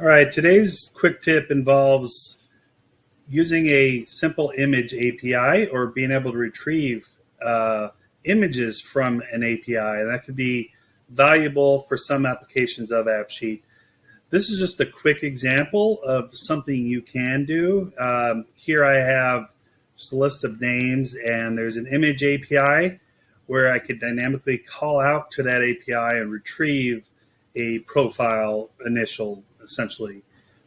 All right, today's quick tip involves using a simple image API or being able to retrieve uh, images from an API. And that could be valuable for some applications of AppSheet. This is just a quick example of something you can do. Um, here I have just a list of names and there's an image API where I could dynamically call out to that API and retrieve a profile initial essentially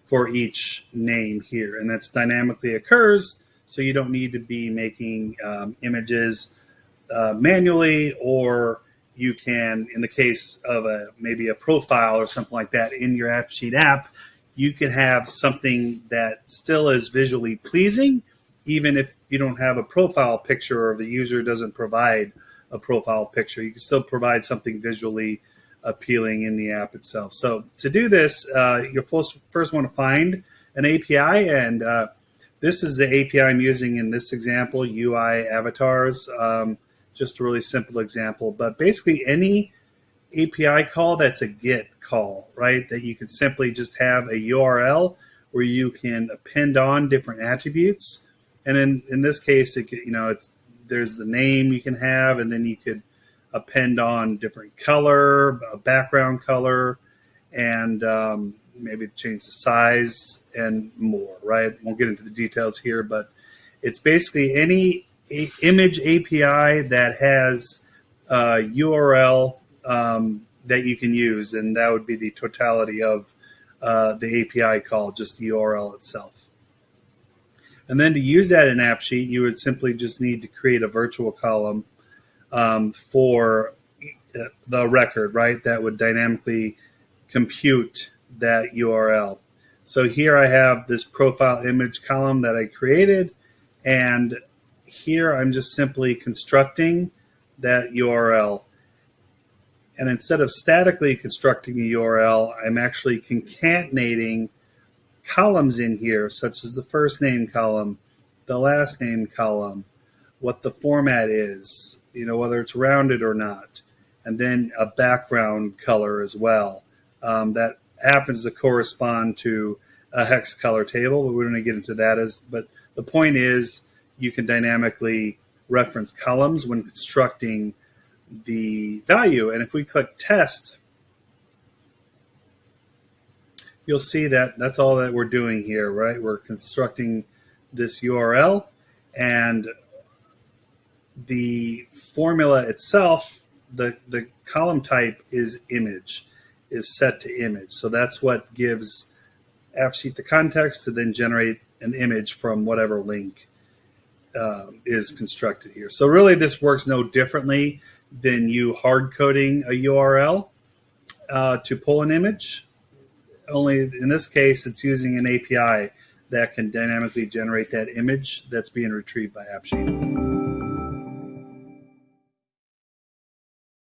for each name here. And that's dynamically occurs, so you don't need to be making um, images uh, manually, or you can, in the case of a maybe a profile or something like that in your AppSheet app, you can have something that still is visually pleasing, even if you don't have a profile picture or the user doesn't provide a profile picture. You can still provide something visually appealing in the app itself. So to do this, uh, you first, first want to find an API, and uh, this is the API I'm using in this example, UI avatars. Um, just a really simple example, but basically any API call that's a GET call, right? That you can simply just have a URL where you can append on different attributes. And in, in this case, it, you know, it's there's the name you can have, and then you could append on different color, a background color, and um, maybe change the size and more, right? Won't get into the details here, but it's basically any image API that has a URL um, that you can use, and that would be the totality of uh, the API call, just the URL itself. And then to use that in AppSheet, you would simply just need to create a virtual column um, for the record, right? That would dynamically compute that URL. So here I have this profile image column that I created, and here I'm just simply constructing that URL. And instead of statically constructing a URL, I'm actually concatenating columns in here, such as the first name column, the last name column, what the format is, you know, whether it's rounded or not, and then a background color as well. Um, that happens to correspond to a hex color table, but we're going to get into that as, but the point is you can dynamically reference columns when constructing the value. And if we click test, you'll see that that's all that we're doing here, right? We're constructing this URL and the formula itself, the, the column type is image, is set to image. So that's what gives AppSheet the context to then generate an image from whatever link uh, is constructed here. So really this works no differently than you hard coding a URL uh, to pull an image. Only in this case, it's using an API that can dynamically generate that image that's being retrieved by AppSheet.